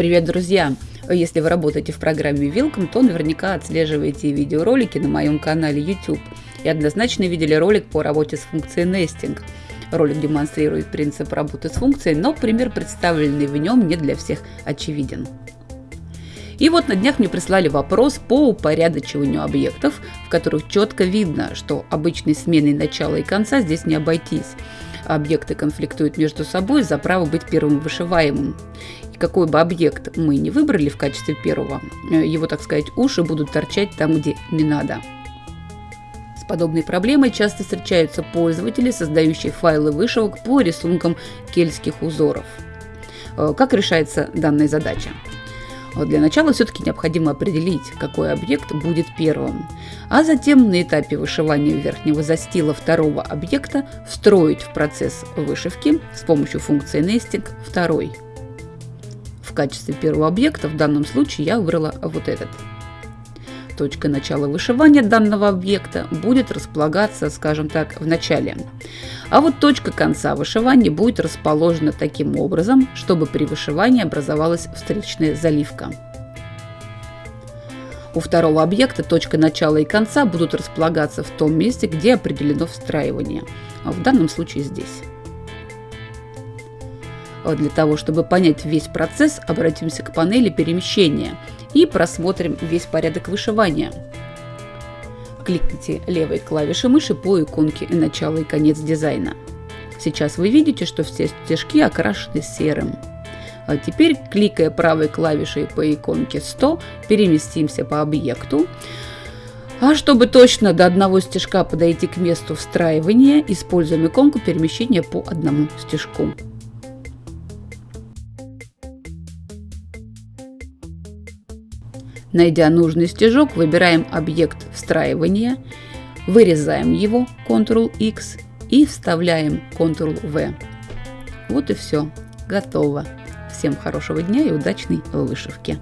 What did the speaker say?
Привет, друзья! Если вы работаете в программе Welcome, то наверняка отслеживаете видеоролики на моем канале YouTube и однозначно видели ролик по работе с функцией Nesting. Ролик демонстрирует принцип работы с функцией, но пример, представленный в нем, не для всех очевиден. И вот на днях мне прислали вопрос по упорядочиванию объектов, в которых четко видно, что обычной сменой начала и конца здесь не обойтись. Объекты конфликтуют между собой за право быть первым вышиваемым какой бы объект мы не выбрали в качестве первого, э, его, так сказать, уши будут торчать там, где не надо. С подобной проблемой часто встречаются пользователи, создающие файлы вышивок по рисункам кельтских узоров. Э, как решается данная задача? Для начала все-таки необходимо определить, какой объект будет первым, а затем на этапе вышивания верхнего застила второго объекта встроить в процесс вышивки с помощью функции nesting второй – в качестве первого объекта в данном случае я выбрала вот этот. Точка начала вышивания данного объекта будет располагаться, скажем так, в начале. А вот точка конца вышивания будет расположена таким образом, чтобы при вышивании образовалась встречная заливка. У второго объекта точка начала и конца будут располагаться в том месте, где определено встраивание. А в данном случае здесь. А для того, чтобы понять весь процесс, обратимся к панели перемещения и просмотрим весь порядок вышивания. Кликните левой клавишей мыши по иконке «Начало и конец дизайна». Сейчас вы видите, что все стежки окрашены серым. А теперь, кликая правой клавишей по иконке 100, переместимся по объекту. А чтобы точно до одного стежка подойти к месту встраивания, используем иконку перемещения по одному стежку. Найдя нужный стежок, выбираем объект встраивания, вырезаем его Ctrl-X и вставляем Ctrl-V. Вот и все. Готово. Всем хорошего дня и удачной вышивки.